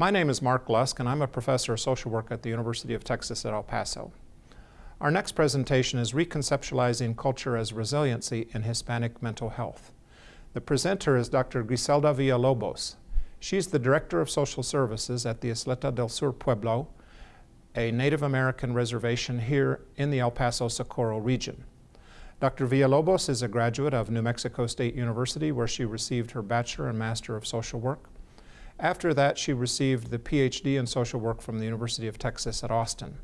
My name is Mark Lusk and I'm a professor of social work at the University of Texas at El Paso. Our next presentation is Reconceptualizing Culture as Resiliency in Hispanic Mental Health. The presenter is Dr. Griselda Villalobos. She's the Director of Social Services at the Ysleta del Sur Pueblo, a Native American reservation here in the El Paso Socorro region. Dr. Villalobos is a graduate of New Mexico State University where she received her Bachelor and Master of Social Work. After that, she received the PhD in social work from the University of Texas at Austin.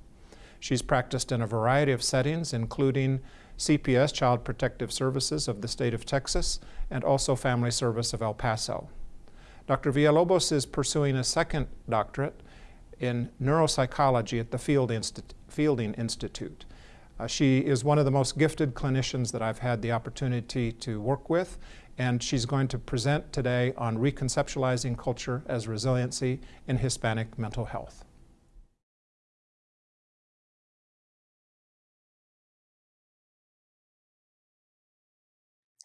She's practiced in a variety of settings, including CPS, Child Protective Services of the state of Texas, and also Family Service of El Paso. Dr. Villalobos is pursuing a second doctorate in neuropsychology at the Field Insti Fielding Institute. Uh, she is one of the most gifted clinicians that I've had the opportunity to work with, and she's going to present today on reconceptualizing culture as resiliency in Hispanic mental health.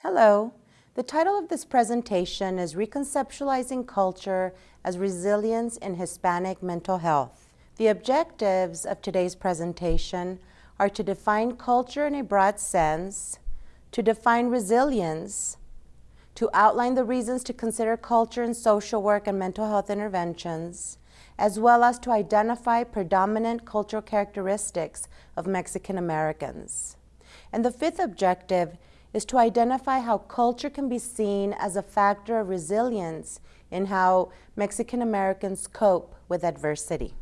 Hello. The title of this presentation is Reconceptualizing Culture as Resilience in Hispanic Mental Health. The objectives of today's presentation are to define culture in a broad sense, to define resilience, to outline the reasons to consider culture in social work and mental health interventions, as well as to identify predominant cultural characteristics of Mexican Americans. And the fifth objective is to identify how culture can be seen as a factor of resilience in how Mexican Americans cope with adversity.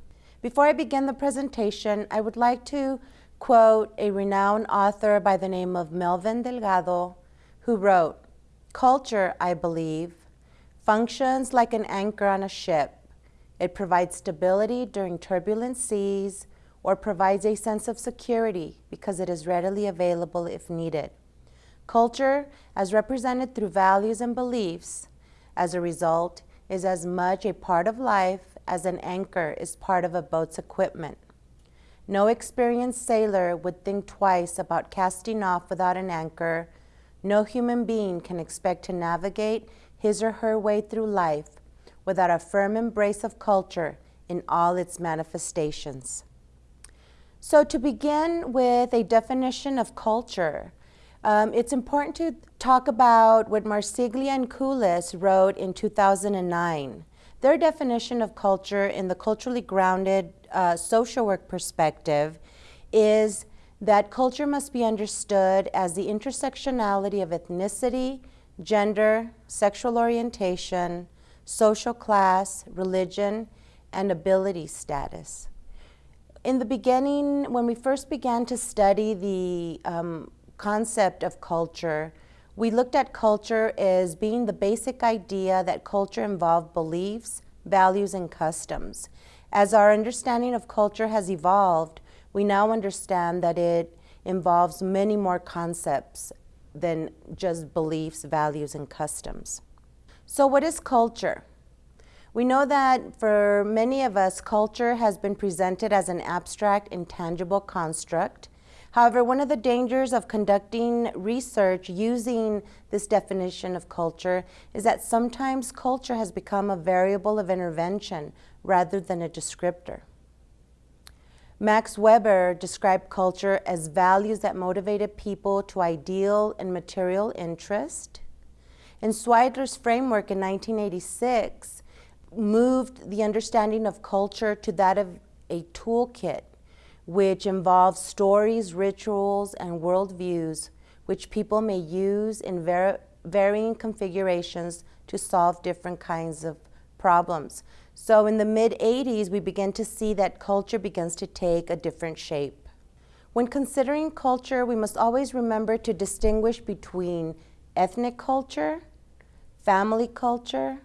Before I begin the presentation, I would like to quote a renowned author by the name of Melvin Delgado, who wrote, Culture, I believe, functions like an anchor on a ship. It provides stability during turbulent seas or provides a sense of security because it is readily available if needed. Culture, as represented through values and beliefs, as a result, is as much a part of life as an anchor is part of a boat's equipment. No experienced sailor would think twice about casting off without an anchor no human being can expect to navigate his or her way through life without a firm embrace of culture in all its manifestations. So to begin with a definition of culture, um, it's important to talk about what Marsiglia and Kulis wrote in 2009. Their definition of culture in the culturally grounded uh, social work perspective is that culture must be understood as the intersectionality of ethnicity, gender, sexual orientation, social class, religion, and ability status. In the beginning, when we first began to study the um, concept of culture, we looked at culture as being the basic idea that culture involved beliefs, values, and customs. As our understanding of culture has evolved, we now understand that it involves many more concepts than just beliefs, values, and customs. So what is culture? We know that for many of us, culture has been presented as an abstract, intangible construct. However, one of the dangers of conducting research using this definition of culture is that sometimes culture has become a variable of intervention rather than a descriptor. Max Weber described culture as values that motivated people to ideal and material interest. And Swidler's framework in 1986 moved the understanding of culture to that of a toolkit, which involves stories, rituals, and worldviews, which people may use in varying configurations to solve different kinds of problems. So in the mid 80s, we begin to see that culture begins to take a different shape. When considering culture, we must always remember to distinguish between ethnic culture, family culture,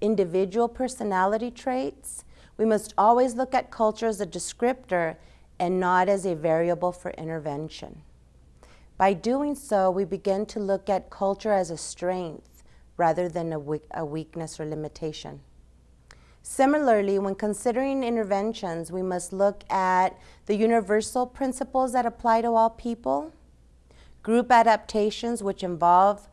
individual personality traits. We must always look at culture as a descriptor and not as a variable for intervention. By doing so, we begin to look at culture as a strength rather than a, a weakness or limitation. Similarly, when considering interventions, we must look at the universal principles that apply to all people, group adaptations which involve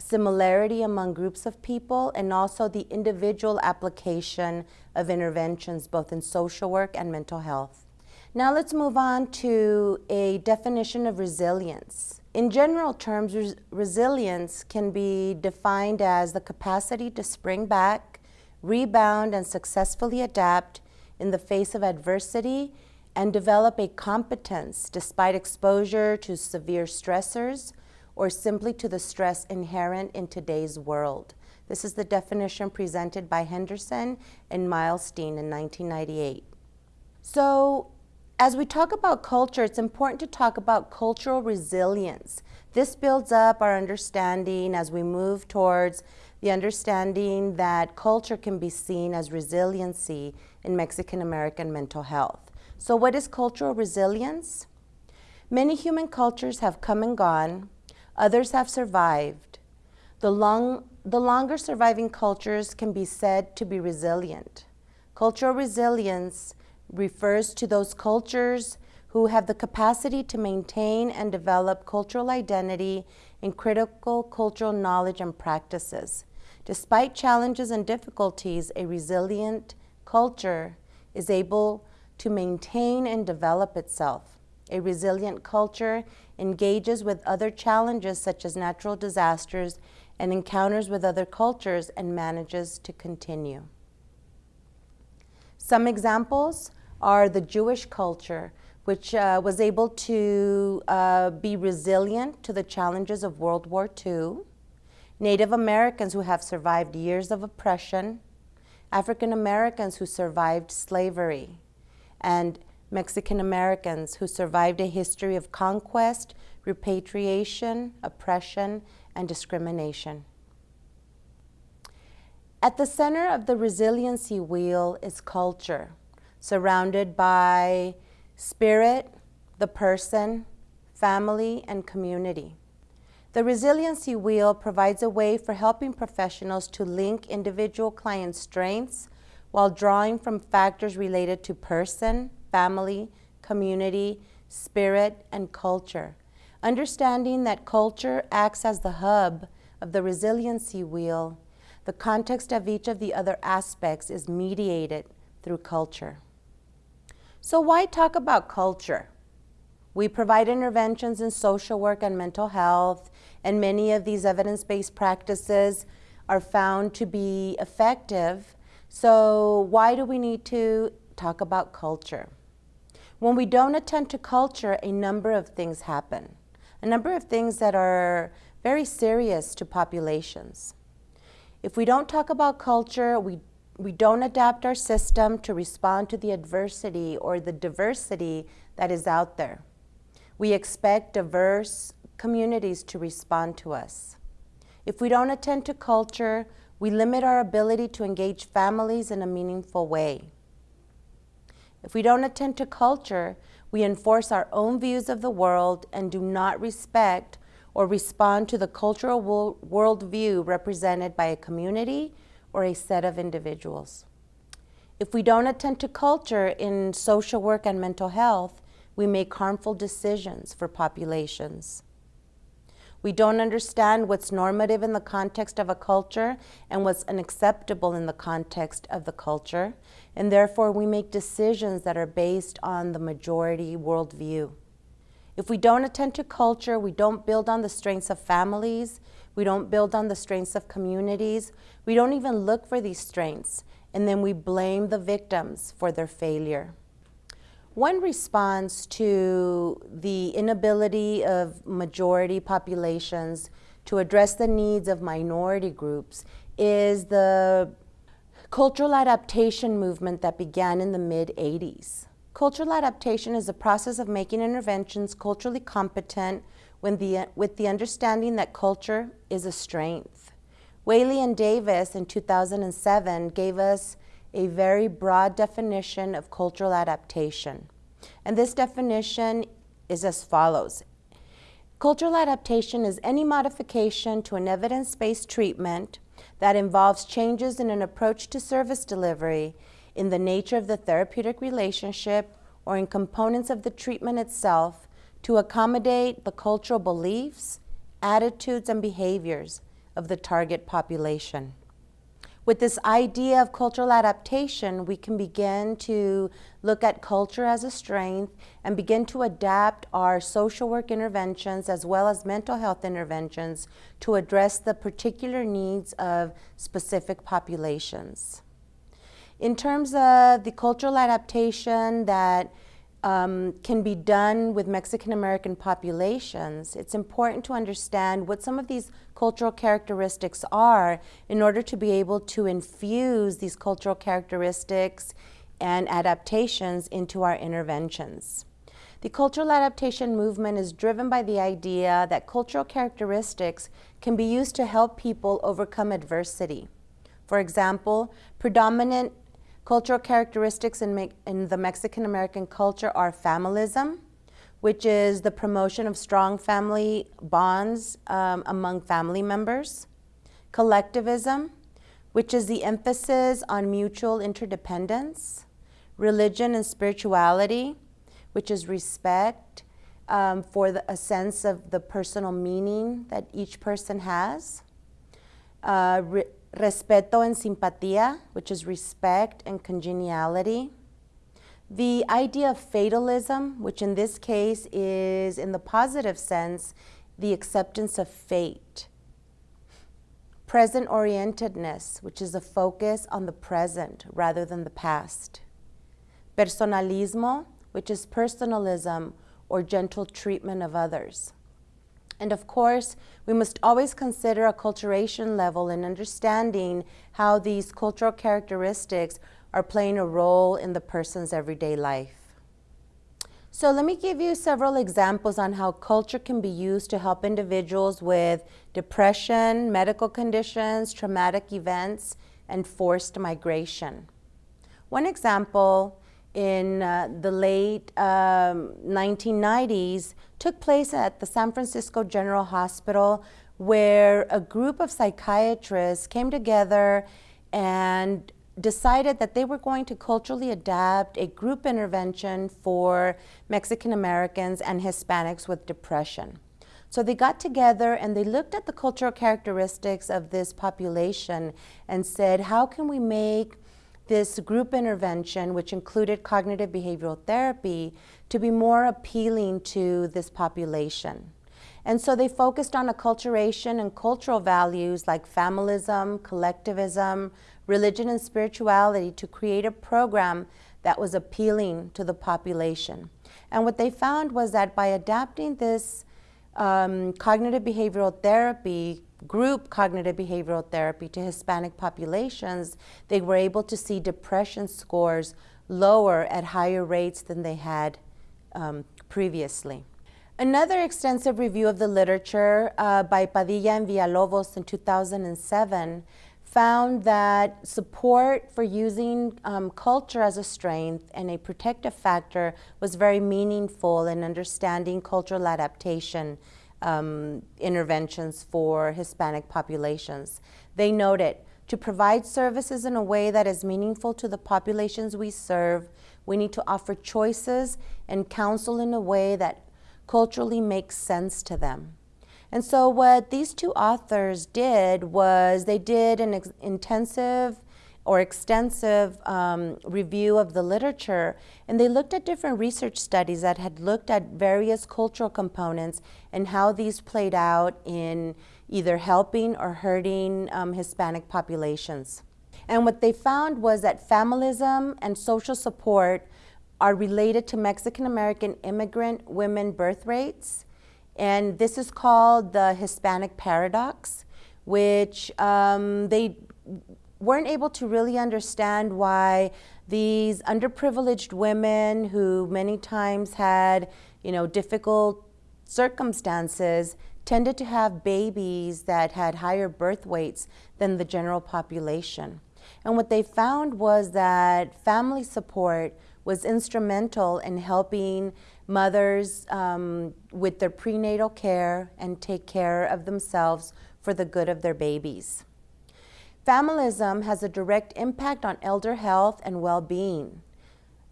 similarity among groups of people, and also the individual application of interventions both in social work and mental health. Now let's move on to a definition of resilience. In general terms, res resilience can be defined as the capacity to spring back, rebound, and successfully adapt in the face of adversity and develop a competence despite exposure to severe stressors or simply to the stress inherent in today's world. This is the definition presented by Henderson and Milstein in 1998. So, as we talk about culture, it's important to talk about cultural resilience. This builds up our understanding as we move towards the understanding that culture can be seen as resiliency in Mexican American mental health. So, what is cultural resilience? Many human cultures have come and gone, others have survived. The, long, the longer surviving cultures can be said to be resilient. Cultural resilience refers to those cultures who have the capacity to maintain and develop cultural identity and critical cultural knowledge and practices. Despite challenges and difficulties, a resilient culture is able to maintain and develop itself. A resilient culture engages with other challenges such as natural disasters and encounters with other cultures and manages to continue. Some examples are the Jewish culture, which uh, was able to uh, be resilient to the challenges of World War II, Native Americans who have survived years of oppression, African Americans who survived slavery, and Mexican Americans who survived a history of conquest, repatriation, oppression, and discrimination. At the center of the resiliency wheel is culture, surrounded by spirit, the person, family, and community. The resiliency wheel provides a way for helping professionals to link individual client strengths while drawing from factors related to person, family, community, spirit, and culture. Understanding that culture acts as the hub of the resiliency wheel, the context of each of the other aspects is mediated through culture. So why talk about culture? We provide interventions in social work and mental health, and many of these evidence-based practices are found to be effective so why do we need to talk about culture? When we don't attend to culture, a number of things happen. A number of things that are very serious to populations. If we don't talk about culture, we, we don't adapt our system to respond to the adversity or the diversity that is out there. We expect diverse communities to respond to us. If we don't attend to culture, we limit our ability to engage families in a meaningful way. If we don't attend to culture, we enforce our own views of the world and do not respect or respond to the cultural worldview represented by a community or a set of individuals. If we don't attend to culture in social work and mental health, we make harmful decisions for populations. We don't understand what's normative in the context of a culture and what's unacceptable in the context of the culture, and therefore we make decisions that are based on the majority worldview. If we don't attend to culture, we don't build on the strengths of families, we don't build on the strengths of communities, we don't even look for these strengths, and then we blame the victims for their failure. One response to the inability of majority populations to address the needs of minority groups is the cultural adaptation movement that began in the mid-80s. Cultural adaptation is a process of making interventions culturally competent the, with the understanding that culture is a strength. Whaley and Davis in 2007 gave us a very broad definition of cultural adaptation. And this definition is as follows. Cultural adaptation is any modification to an evidence-based treatment that involves changes in an approach to service delivery in the nature of the therapeutic relationship or in components of the treatment itself to accommodate the cultural beliefs, attitudes, and behaviors of the target population. With this idea of cultural adaptation, we can begin to look at culture as a strength and begin to adapt our social work interventions as well as mental health interventions to address the particular needs of specific populations. In terms of the cultural adaptation that um, can be done with Mexican American populations, it's important to understand what some of these cultural characteristics are in order to be able to infuse these cultural characteristics and adaptations into our interventions. The cultural adaptation movement is driven by the idea that cultural characteristics can be used to help people overcome adversity. For example, predominant Cultural characteristics in, in the Mexican American culture are familism, which is the promotion of strong family bonds um, among family members, collectivism, which is the emphasis on mutual interdependence, religion and spirituality, which is respect um, for the, a sense of the personal meaning that each person has, uh, respeto and simpatía, which is respect and congeniality. The idea of fatalism, which in this case is, in the positive sense, the acceptance of fate. Present orientedness, which is a focus on the present rather than the past. Personalismo, which is personalism or gentle treatment of others. And of course, we must always consider acculturation level in understanding how these cultural characteristics are playing a role in the person's everyday life. So let me give you several examples on how culture can be used to help individuals with depression, medical conditions, traumatic events, and forced migration. One example in uh, the late um, 1990s took place at the San Francisco General Hospital where a group of psychiatrists came together and decided that they were going to culturally adapt a group intervention for Mexican Americans and Hispanics with depression. So they got together and they looked at the cultural characteristics of this population and said, how can we make this group intervention, which included cognitive behavioral therapy, to be more appealing to this population. And so they focused on acculturation and cultural values like familism, collectivism, religion, and spirituality to create a program that was appealing to the population. And what they found was that by adapting this um, cognitive behavioral therapy group cognitive behavioral therapy to Hispanic populations, they were able to see depression scores lower at higher rates than they had um, previously. Another extensive review of the literature uh, by Padilla and Villalobos in 2007 found that support for using um, culture as a strength and a protective factor was very meaningful in understanding cultural adaptation um, interventions for Hispanic populations. They noted to provide services in a way that is meaningful to the populations we serve, we need to offer choices and counsel in a way that culturally makes sense to them. And so what these two authors did was they did an intensive or extensive um, review of the literature, and they looked at different research studies that had looked at various cultural components and how these played out in either helping or hurting um, Hispanic populations. And what they found was that familism and social support are related to Mexican American immigrant women birth rates. And this is called the Hispanic paradox, which um, they weren't able to really understand why these underprivileged women who many times had, you know, difficult circumstances tended to have babies that had higher birth weights than the general population. And what they found was that family support was instrumental in helping mothers um, with their prenatal care and take care of themselves for the good of their babies. Familism has a direct impact on elder health and well-being.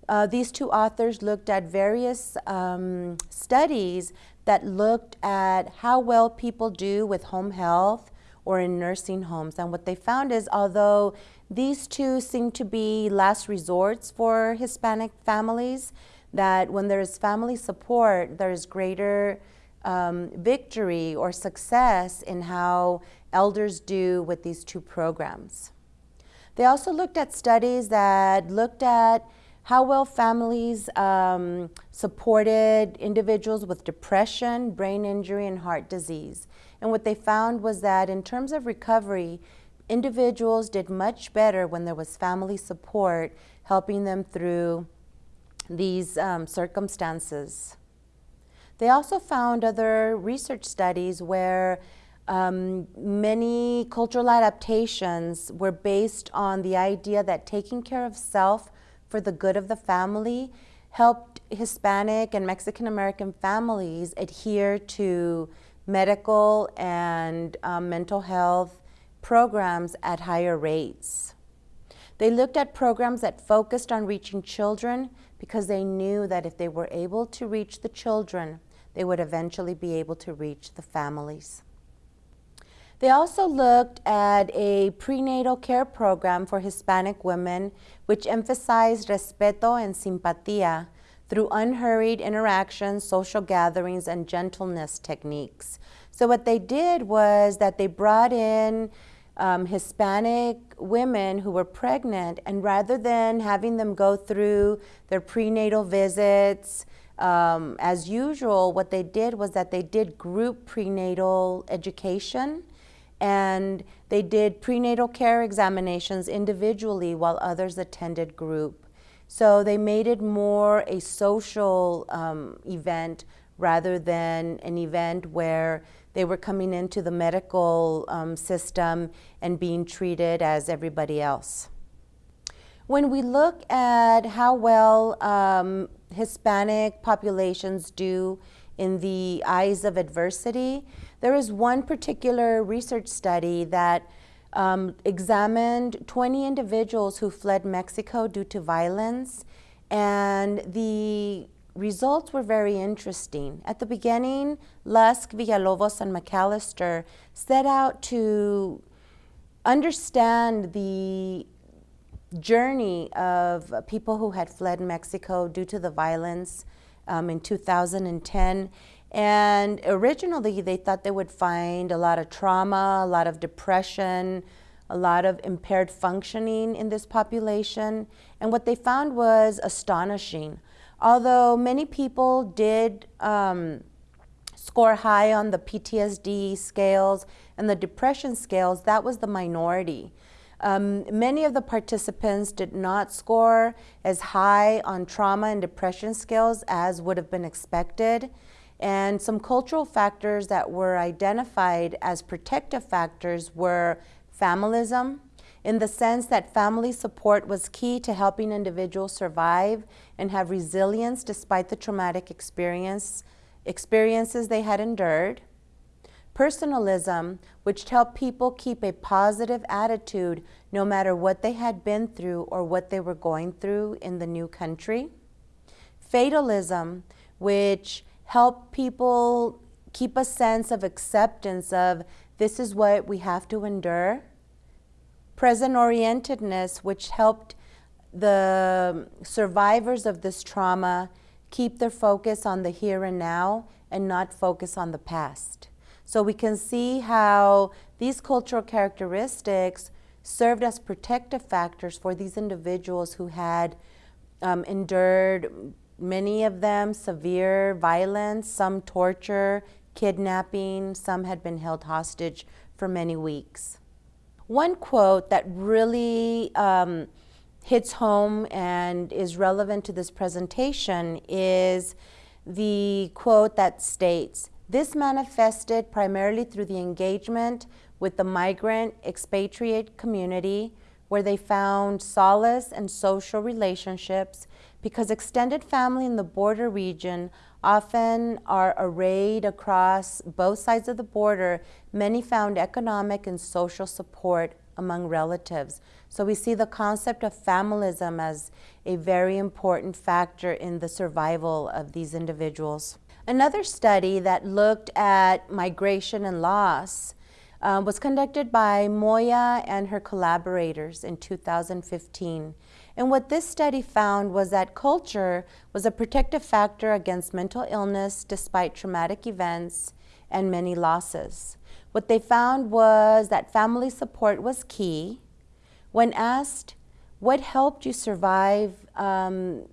Uh, these two authors looked at various um, studies that looked at how well people do with home health or in nursing homes. And what they found is although these two seem to be last resorts for Hispanic families, that when there is family support, there is greater um, victory or success in how elders do with these two programs. They also looked at studies that looked at how well families um, supported individuals with depression, brain injury, and heart disease. And what they found was that in terms of recovery, individuals did much better when there was family support helping them through these um, circumstances. They also found other research studies where um, many cultural adaptations were based on the idea that taking care of self for the good of the family helped Hispanic and Mexican American families adhere to medical and um, mental health programs at higher rates. They looked at programs that focused on reaching children because they knew that if they were able to reach the children, they would eventually be able to reach the families. They also looked at a prenatal care program for Hispanic women, which emphasized respeto and simpatía through unhurried interactions, social gatherings, and gentleness techniques. So what they did was that they brought in um, Hispanic women who were pregnant, and rather than having them go through their prenatal visits, um, as usual, what they did was that they did group prenatal education and they did prenatal care examinations individually while others attended group. So they made it more a social um, event rather than an event where they were coming into the medical um, system and being treated as everybody else. When we look at how well um, Hispanic populations do in the eyes of adversity, there is one particular research study that um, examined 20 individuals who fled Mexico due to violence, and the results were very interesting. At the beginning, Lusk, Villalobos, and McAllister set out to understand the journey of people who had fled Mexico due to the violence um, in 2010 and originally, they thought they would find a lot of trauma, a lot of depression, a lot of impaired functioning in this population. And what they found was astonishing. Although many people did um, score high on the PTSD scales and the depression scales, that was the minority. Um, many of the participants did not score as high on trauma and depression scales as would have been expected. And some cultural factors that were identified as protective factors were familism, in the sense that family support was key to helping individuals survive and have resilience despite the traumatic experience, experiences they had endured. Personalism, which helped people keep a positive attitude no matter what they had been through or what they were going through in the new country. Fatalism, which help people keep a sense of acceptance of this is what we have to endure. Present orientedness, which helped the survivors of this trauma keep their focus on the here and now and not focus on the past. So we can see how these cultural characteristics served as protective factors for these individuals who had um, endured many of them severe violence, some torture, kidnapping, some had been held hostage for many weeks. One quote that really um, hits home and is relevant to this presentation is the quote that states, this manifested primarily through the engagement with the migrant expatriate community where they found solace and social relationships because extended family in the border region often are arrayed across both sides of the border, many found economic and social support among relatives. So we see the concept of familism as a very important factor in the survival of these individuals. Another study that looked at migration and loss um, was conducted by Moya and her collaborators in 2015. And what this study found was that culture was a protective factor against mental illness despite traumatic events and many losses. What they found was that family support was key. When asked, what helped you survive um,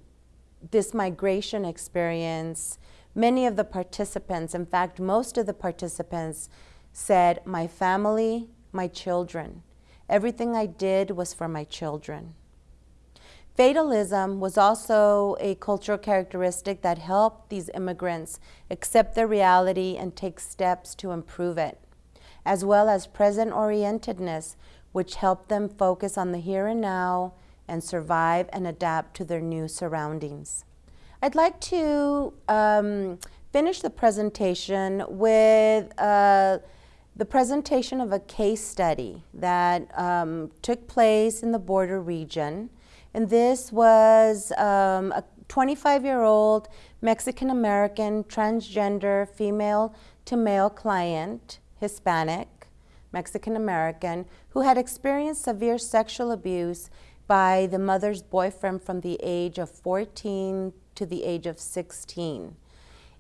this migration experience, many of the participants, in fact, most of the participants said, my family, my children. Everything I did was for my children. Fatalism was also a cultural characteristic that helped these immigrants accept their reality and take steps to improve it, as well as present orientedness, which helped them focus on the here and now and survive and adapt to their new surroundings. I'd like to um, finish the presentation with uh, the presentation of a case study that um, took place in the border region and this was um, a 25-year-old Mexican-American transgender female to male client, Hispanic, Mexican-American, who had experienced severe sexual abuse by the mother's boyfriend from the age of 14 to the age of 16.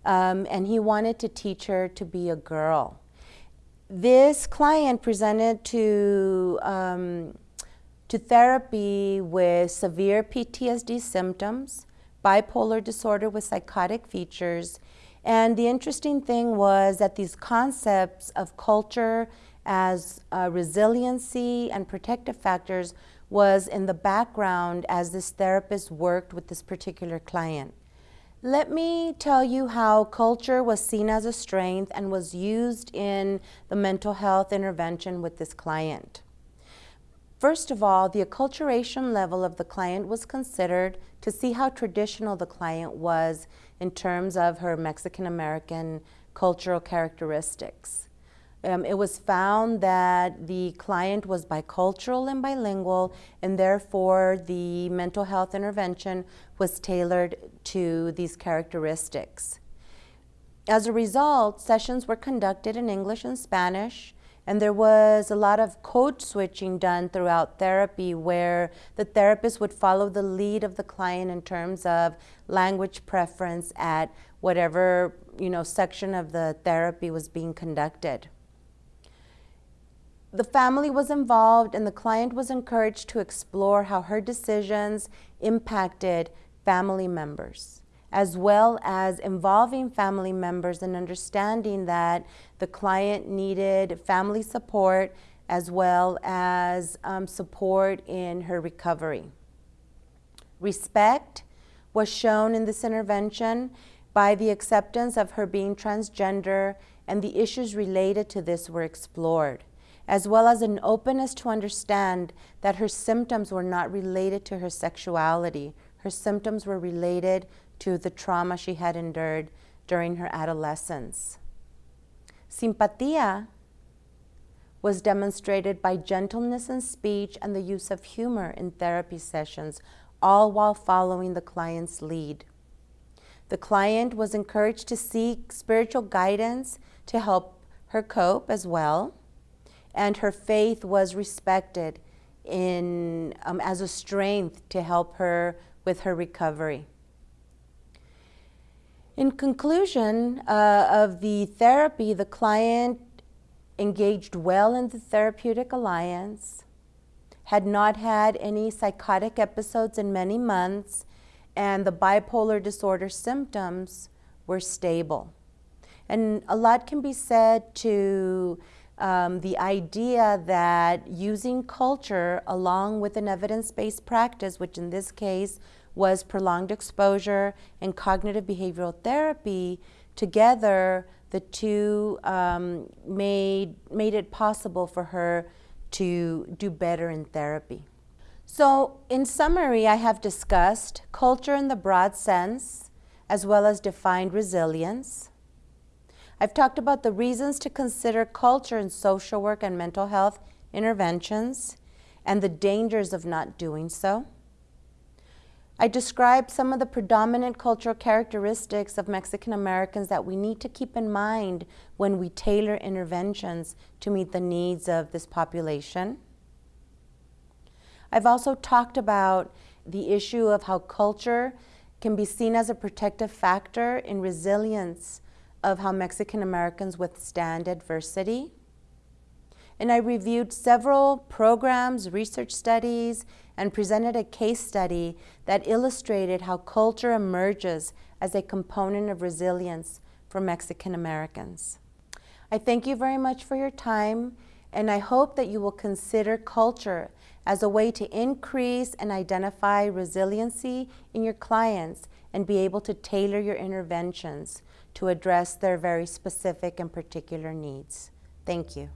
Um, and he wanted to teach her to be a girl. This client presented to um, to therapy with severe PTSD symptoms, bipolar disorder with psychotic features. And the interesting thing was that these concepts of culture as uh, resiliency and protective factors was in the background as this therapist worked with this particular client. Let me tell you how culture was seen as a strength and was used in the mental health intervention with this client. First of all, the acculturation level of the client was considered to see how traditional the client was in terms of her Mexican-American cultural characteristics. Um, it was found that the client was bicultural and bilingual, and therefore the mental health intervention was tailored to these characteristics. As a result, sessions were conducted in English and Spanish, and there was a lot of code switching done throughout therapy where the therapist would follow the lead of the client in terms of language preference at whatever you know, section of the therapy was being conducted. The family was involved and the client was encouraged to explore how her decisions impacted family members as well as involving family members and understanding that the client needed family support as well as um, support in her recovery. Respect was shown in this intervention by the acceptance of her being transgender and the issues related to this were explored, as well as an openness to understand that her symptoms were not related to her sexuality. Her symptoms were related to the trauma she had endured during her adolescence. Simpatia was demonstrated by gentleness in speech and the use of humor in therapy sessions, all while following the client's lead. The client was encouraged to seek spiritual guidance to help her cope as well, and her faith was respected in, um, as a strength to help her with her recovery. In conclusion uh, of the therapy, the client engaged well in the therapeutic alliance, had not had any psychotic episodes in many months, and the bipolar disorder symptoms were stable. And a lot can be said to um, the idea that using culture along with an evidence-based practice, which in this case was prolonged exposure and cognitive behavioral therapy, together the two um, made, made it possible for her to do better in therapy. So in summary, I have discussed culture in the broad sense, as well as defined resilience. I've talked about the reasons to consider culture in social work and mental health interventions and the dangers of not doing so. I described some of the predominant cultural characteristics of Mexican Americans that we need to keep in mind when we tailor interventions to meet the needs of this population. I've also talked about the issue of how culture can be seen as a protective factor in resilience of how Mexican Americans withstand adversity. And I reviewed several programs, research studies, and presented a case study that illustrated how culture emerges as a component of resilience for Mexican Americans. I thank you very much for your time, and I hope that you will consider culture as a way to increase and identify resiliency in your clients and be able to tailor your interventions to address their very specific and particular needs. Thank you.